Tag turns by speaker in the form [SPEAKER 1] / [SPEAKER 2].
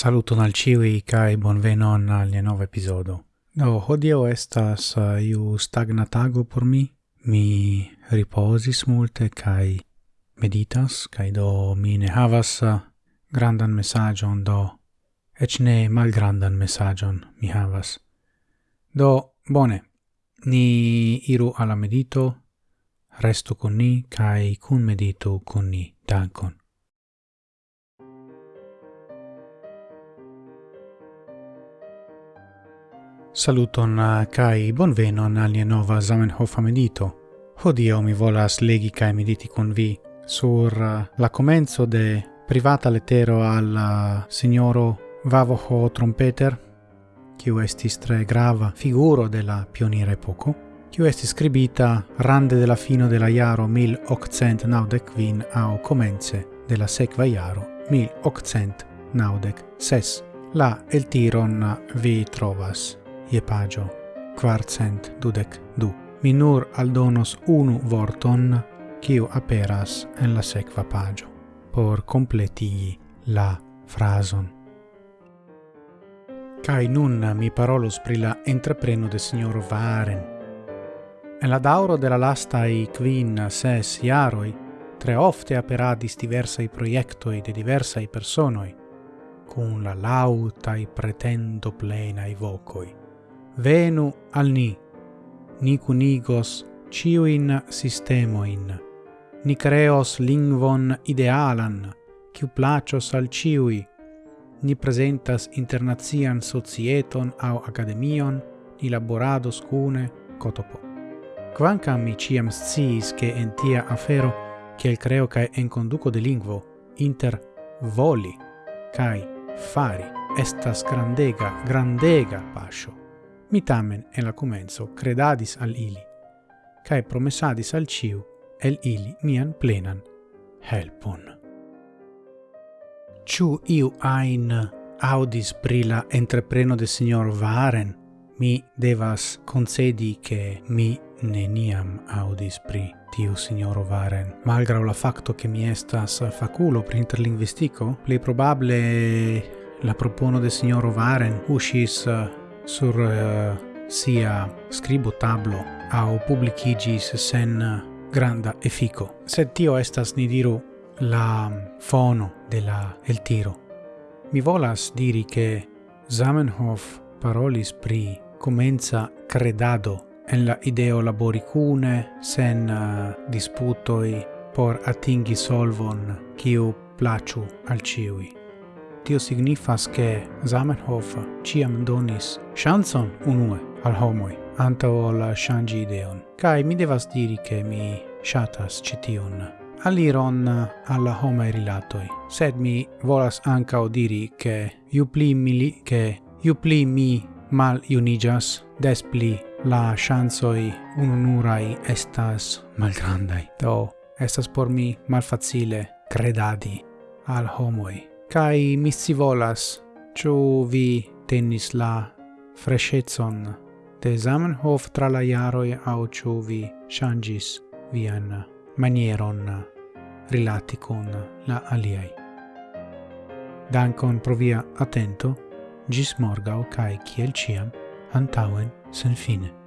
[SPEAKER 1] Saluton al ciui kai bonvenon al nia nova episodo. Do, hodio estas eh, iu stagna tago por mi. Mi riposis multe kai meditas, kai do mi ne havas eh, grandan messagion, do ec ne malgrandan messagion mi havas. Do, bone, ni iru alla medito, restu con ni, kai kun meditu con ni, dankon. Saluton kai bonvenon al nia nova Zamenhof medito. Hodiaŭ mi volas legi kai mediti kun vi sur la komenco de privata letero al signoro Vavoho Trompeter, kiu estis tre grava figuro de la pioniera epoco, kiu estis scribita rande de la fino de la jaro 1895 au comence de la sekva jaro 1896. La el tiron vi trovas je pagio quarcent dudec du. Mi nur aldonos unu vorton quiu aperas en la sequa pagio por completigi la frason. Cai nun mi parolos pri la entrepreno de signor Varen. En la dauro de la lastai quin ses iaroi, tre ofte aperadis diversai proiectoi de diversai personoi, cun la lautai pretendo plenai vocoi venu al ni. Ni cunigos ciuin sistemoin. Ni creos lingvon idealan, ciu placios al ciui. Ni presentas internazian societon au academion, ni laborados cune cotopo. Quancam mi ciam sciis che en tia afero, ciel creo cae en conduco de lingvo, inter voli cae fari, estas grandega, grandega pascio mi tamen en la comenzo credadis al ili, cae promesadis al ciu el ili mian plenan helpon. Ciu iu ain audis pri la entrepreno de signor Varen, mi devas concedi che mi neniam audis pri tiu signoro Varen. Malgrau la facto che mi estas faculo pri interlinguistico, pli probable la propono de signoro Varen uscis sur uh, sia scribo tablo au publicigis sen granda effico. Sed tio estas, ni diru, la fono de la el tiro. Mi volas diri che Zamenhof parolis pri comenza credado en la ideo labori cune, sen uh, disputoi por atingi solvon, kiu placiu al ciui tio signifas che Zamenhof ciam donis chanson unue al homoi anto ol shangi ideon. Kai mi devas diri che mi shatas citiun aliron alla homai rilatoi, sed mi volas ancao diri che iu pli mili, che iu pli mi mal unijas des pli la chansoi ununurai estas malgrandai. Do, estas por mi malfacile credadi al homoi Kai mi si volas, chu vi tennis la freshezon de Zamenhof tra la jaroi au chu vi changis vian manieron rilati con la aliai. Dankon pro via attento, gis morgau cae ciel ciam, antauen sen fine.